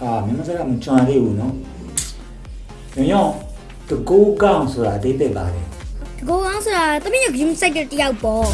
ဟာမင်းမစကားမကြွန်သေးဘူးနော်ညညတကူကောင်းဆိုတာအသေးသေးပါတယ်တကောကောင်းဆိုတာတမီးကဂိမ်းစိုက်တဲ့တယောက်ပေါ့